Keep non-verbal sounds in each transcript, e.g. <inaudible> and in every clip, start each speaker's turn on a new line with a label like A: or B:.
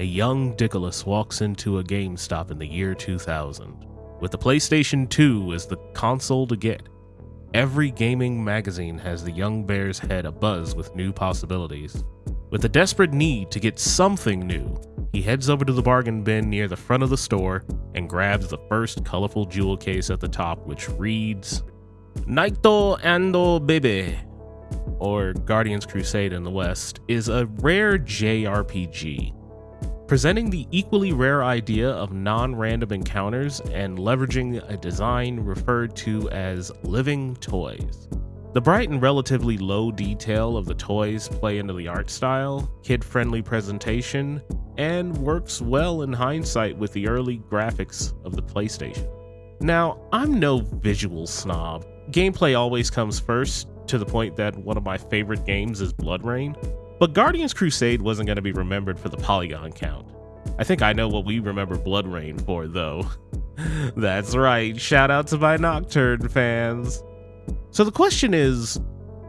A: a young Dickolas walks into a GameStop in the year 2000 with the PlayStation 2 as the console to get. Every gaming magazine has the young bear's head abuzz with new possibilities. With a desperate need to get something new, he heads over to the bargain bin near the front of the store and grabs the first colorful jewel case at the top, which reads Naito Ando Bebe, or Guardians Crusade in the West, is a rare JRPG presenting the equally rare idea of non random encounters and leveraging a design referred to as living toys. The bright and relatively low detail of the toys play into the art style, kid friendly presentation, and works well in hindsight with the early graphics of the PlayStation. Now, I'm no visual snob. Gameplay always comes first, to the point that one of my favorite games is BloodRayne, but Guardians Crusade wasn't going to be remembered for the polygon count. I think I know what we remember BloodRayne for, though. <laughs> That's right, shout out to my Nocturne fans. So the question is,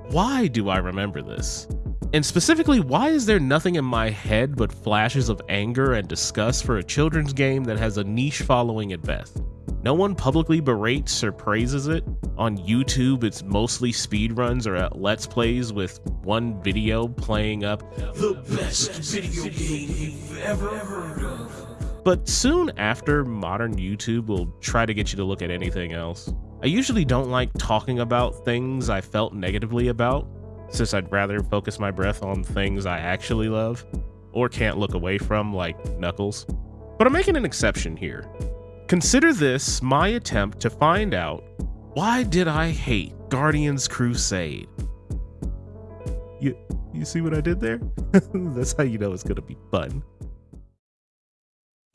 A: why do I remember this? And specifically, why is there nothing in my head but flashes of anger and disgust for a children's game that has a niche following at best? No one publicly berates or praises it. On YouTube, it's mostly speedruns or let's plays with one video playing up the best video game you've ever heard of. But soon after, modern YouTube will try to get you to look at anything else. I usually don't like talking about things I felt negatively about, since I'd rather focus my breath on things I actually love, or can't look away from, like Knuckles. But I'm making an exception here. Consider this my attempt to find out why did I hate Guardians Crusade? You you see what I did there? <laughs> That's how you know it's gonna be fun.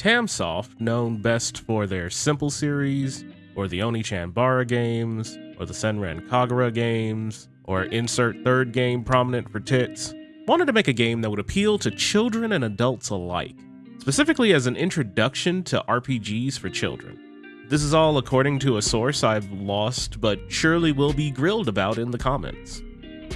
A: Tamsoft, known best for their Simple series, or the Oni-chan games, or the Senran Kagura games, or insert third game prominent for tits, wanted to make a game that would appeal to children and adults alike specifically as an introduction to RPGs for children. This is all according to a source I've lost, but surely will be grilled about in the comments.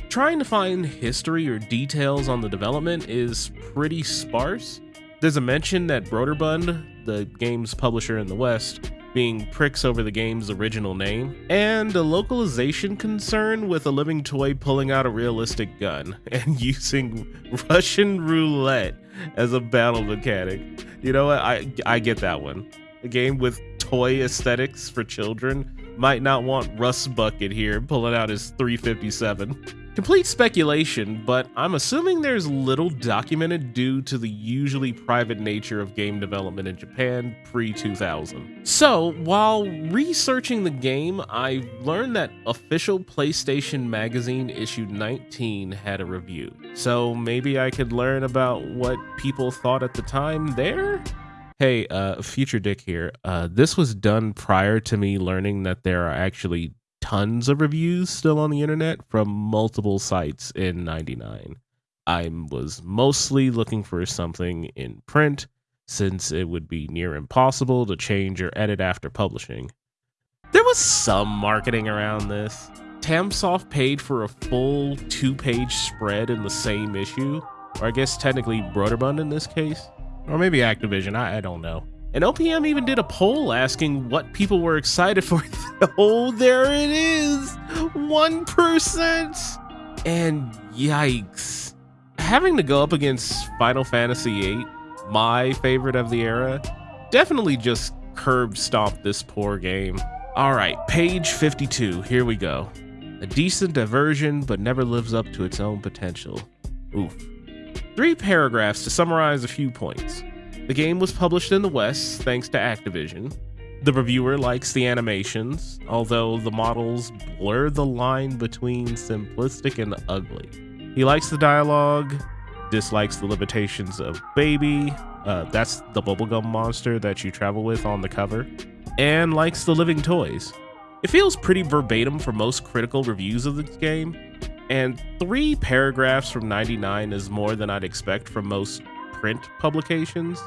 A: Trying to find history or details on the development is pretty sparse. There's a mention that Broderbund, the game's publisher in the West, being pricks over the game's original name, and a localization concern with a living toy pulling out a realistic gun <laughs> and using Russian roulette as a battle mechanic. You know what? I I get that one. A game with toy aesthetics for children might not want Russ Bucket here pulling out his 357. <laughs> Complete speculation, but I'm assuming there's little documented due to the usually private nature of game development in Japan pre 2000. So, while researching the game, I learned that official PlayStation Magazine issue 19 had a review. So, maybe I could learn about what people thought at the time there? Hey, uh, Future Dick here. Uh, this was done prior to me learning that there are actually tons of reviews still on the internet from multiple sites in 99. I was mostly looking for something in print since it would be near impossible to change or edit after publishing. There was some marketing around this. Tamsoft paid for a full two page spread in the same issue, or I guess technically Broderbund in this case, or maybe Activision, I, I don't know. And OPM even did a poll asking what people were excited for. <laughs> oh, there it is 1%. And yikes. Having to go up against Final Fantasy VIII, my favorite of the era, definitely just curb stomped this poor game. All right, page 52. Here we go. A decent diversion, but never lives up to its own potential. Oof. Three paragraphs to summarize a few points. The game was published in the West thanks to Activision. The reviewer likes the animations, although the models blur the line between simplistic and ugly. He likes the dialogue, dislikes the limitations of Baby, uh, that's the bubblegum monster that you travel with on the cover, and likes the living toys. It feels pretty verbatim for most critical reviews of this game, and three paragraphs from 99 is more than I'd expect from most print publications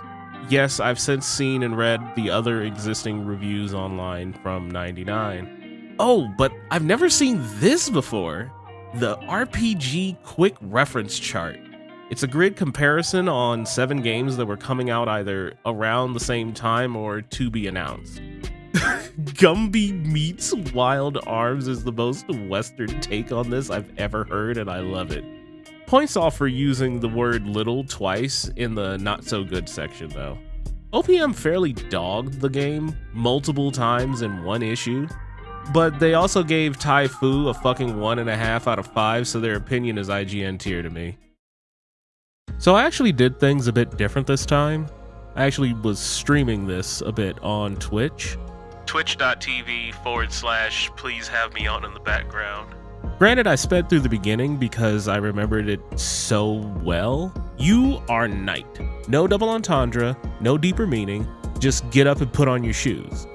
A: yes, I've since seen and read the other existing reviews online from 99. Oh, but I've never seen this before. The RPG quick reference chart. It's a grid comparison on seven games that were coming out either around the same time or to be announced. <laughs> Gumby meets Wild Arms is the most Western take on this I've ever heard, and I love it. Points off for using the word little twice in the not so good section, though. OPM fairly dogged the game multiple times in one issue, but they also gave Tai Fu a fucking one and a half out of five, so their opinion is IGN tier to me. So I actually did things a bit different this time. I actually was streaming this a bit on Twitch. Twitch.tv forward slash please have me on in the background. Granted, I sped through the beginning because I remembered it so well. You are knight. No double entendre, no deeper meaning, just get up and put on your shoes.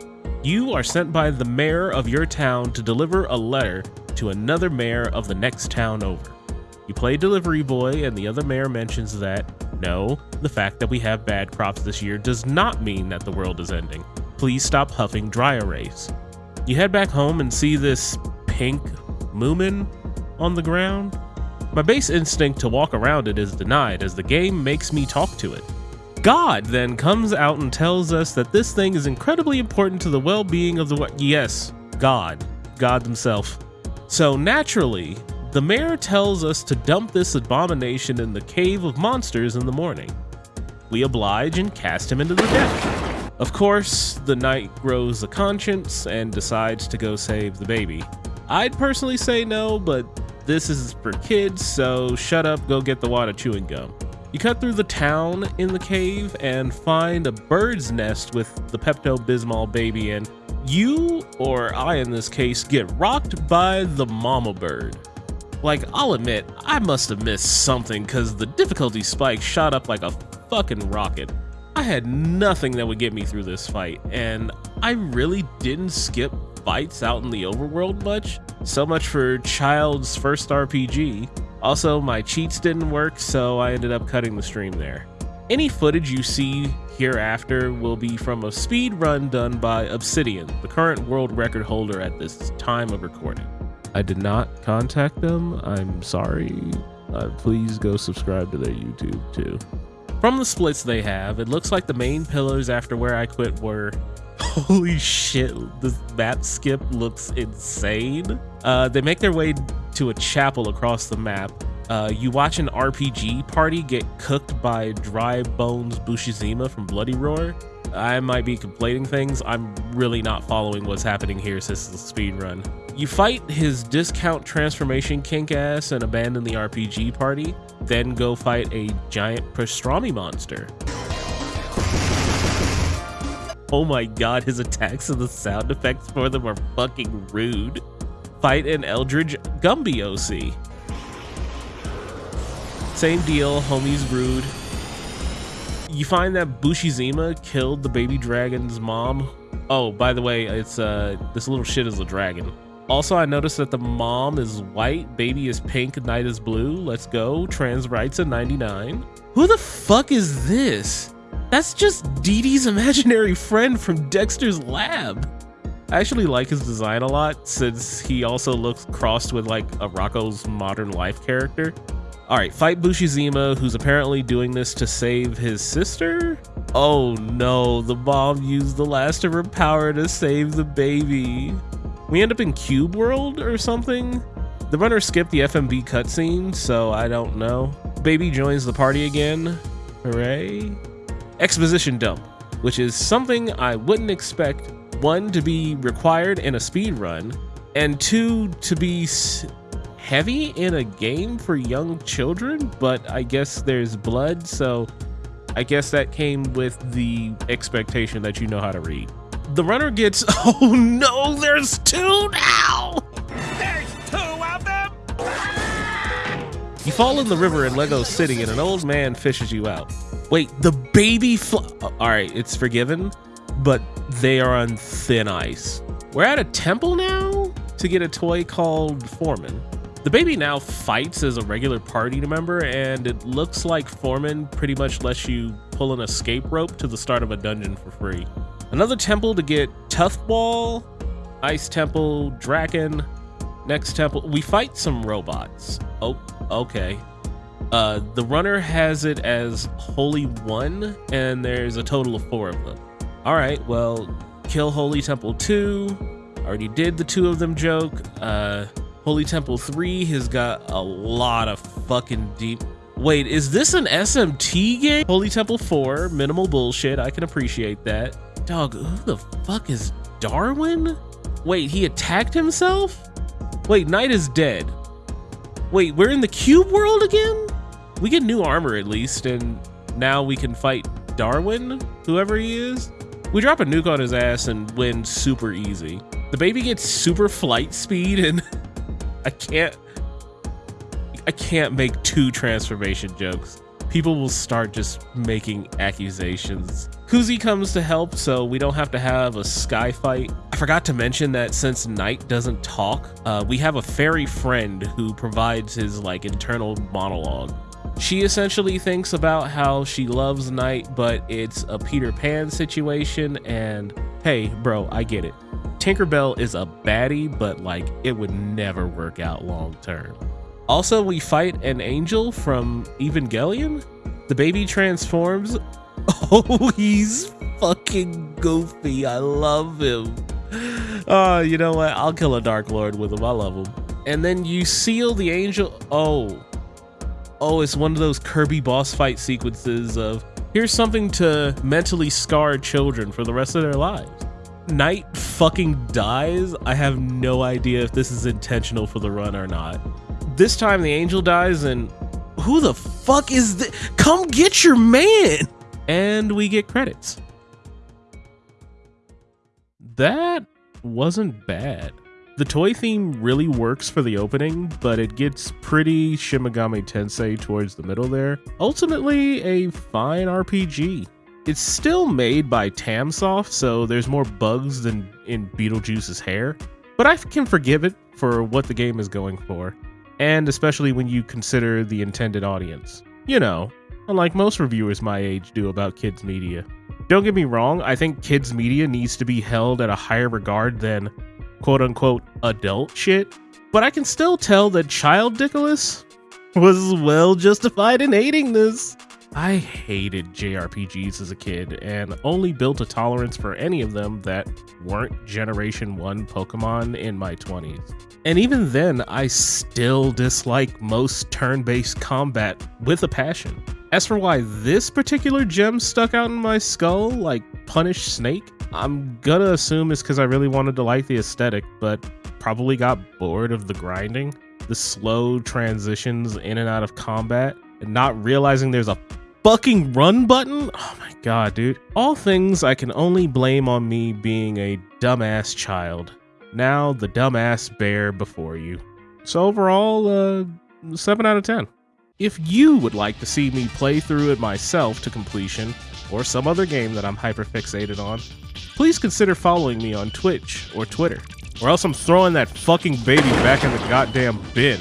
A: You are sent by the mayor of your town to deliver a letter to another mayor of the next town over. You play delivery boy, and the other mayor mentions that, no, the fact that we have bad crops this year does not mean that the world is ending. Please stop huffing dry erase. You head back home and see this pink Moomin on the ground. My base instinct to walk around it is denied as the game makes me talk to it. God then comes out and tells us that this thing is incredibly important to the well being of the. Yes, God. God himself. So naturally, the mayor tells us to dump this abomination in the cave of monsters in the morning. We oblige and cast him into the deck. Of course, the knight grows a conscience and decides to go save the baby. I'd personally say no, but this is for kids, so shut up, go get the water chewing gum. You cut through the town in the cave and find a bird's nest with the Pepto Bismol baby in. You, or I in this case, get rocked by the mama bird. Like, I'll admit, I must have missed something because the difficulty spike shot up like a fucking rocket. I had nothing that would get me through this fight, and I really didn't skip fights out in the overworld much. So much for Child's first RPG. Also, my cheats didn't work, so I ended up cutting the stream there. Any footage you see hereafter will be from a speed run done by Obsidian, the current world record holder at this time of recording. I did not contact them. I'm sorry. Uh, please go subscribe to their YouTube too. From the splits they have, it looks like the main pillars after where I quit were holy shit, this map skip looks insane. Uh, they make their way to a chapel across the map. Uh, you watch an RPG party get cooked by Dry Bones Busuzima from Bloody Roar. I might be completing things. I'm really not following what's happening here since the speed run. You fight his discount transformation kink ass and abandon the RPG party, then go fight a giant pastrami monster. Oh my god, his attacks and the sound effects for them are fucking rude. Fight an Eldritch Gumby OC. Same deal, homie's rude. You find that Busuzima killed the baby dragon's mom. Oh, by the way, it's uh this little shit is a dragon. Also, I noticed that the mom is white, baby is pink, knight is blue. Let's go. Trans rights at 99. Who the fuck is this? That's just Dee Dee's imaginary friend from Dexter's lab. I actually like his design a lot since he also looks crossed with like a Rocko's modern life character. All right, fight Busuzima, who's apparently doing this to save his sister? Oh no, the mom used the last of her power to save the baby. We end up in Cube World or something? The runner skipped the FMV cutscene, so I don't know. Baby joins the party again. Hooray exposition dump, which is something I wouldn't expect one to be required in a speed run, and two to be heavy in a game for young children. But I guess there's blood, so I guess that came with the expectation that you know how to read. The runner gets, <laughs> oh no, there's two now! You fall in the river in Lego City and an old man fishes you out. Wait, the baby fl- uh, All right, it's forgiven, but they are on thin ice. We're at a temple now to get a toy called Foreman. The baby now fights as a regular party member, and it looks like Foreman pretty much lets you pull an escape rope to the start of a dungeon for free. Another temple to get Tough Ball, Ice Temple, Draken. Next temple, we fight some robots. Oh, okay. Uh, the runner has it as Holy One, and there's a total of four of them. All right, well, kill Holy Temple 2. Already did the two of them joke. Uh, Holy Temple 3 has got a lot of fucking deep. Wait, is this an SMT game? Holy Temple 4, minimal bullshit. I can appreciate that. Dog, who the fuck is Darwin? Wait, he attacked himself? Wait, Knight is dead. Wait, we're in the cube world again? We get new armor at least, and now we can fight Darwin, whoever he is. We drop a nuke on his ass and win super easy. The baby gets super flight speed and <laughs> I can't I can't make two transformation jokes. People will start just making accusations. Kuzi comes to help so we don't have to have a sky fight. Forgot to mention that since Knight doesn't talk, uh, we have a fairy friend who provides his like internal monologue. She essentially thinks about how she loves Knight, but it's a Peter Pan situation. And hey, bro, I get it. Tinkerbell is a baddie, but like it would never work out long term. Also, we fight an angel from Evangelion. The baby transforms. <laughs> Oh, he's fucking goofy. I love him. Oh, you know what? I'll kill a Dark Lord with him. I love him. And then you seal the angel. Oh, oh, it's one of those Kirby boss fight sequences of here's something to mentally scar children for the rest of their lives. Knight fucking dies. I have no idea if this is intentional for the run or not. This time the angel dies and who the fuck is this? Come get your man! And we get credits. That wasn't bad. The toy theme really works for the opening, but it gets pretty Shin Megami Tensei towards the middle there. Ultimately, a fine RPG. It's still made by Tamsoft, so there's more bugs than in Beetlejuice's hair, but I can forgive it for what the game is going for, and especially when you consider the intended audience. You know, unlike most reviewers my age do about kids' media. Don't get me wrong, I think kids' media needs to be held at a higher regard than quote unquote adult shit, but I can still tell that Child Nicholas was well justified in hating this. I hated JRPGs as a kid and only built a tolerance for any of them that weren't Generation 1 Pokemon in my 20s. And even then, I still dislike most turn based combat with a passion. As for why this particular gem stuck out in my skull, like Punished Snake, I'm gonna assume it's because I really wanted to like the aesthetic, but probably got bored of the grinding, the slow transitions in and out of combat, and not realizing there's a fucking run button? Oh my god, dude. All things I can only blame on me being a dumbass child. Now the dumbass bear before you. So overall, uh, 7 out of 10. If you would like to see me play through it myself to completion, or some other game that I'm hyper fixated on, please consider following me on Twitch or Twitter, or else I'm throwing that fucking baby back in the goddamn bin.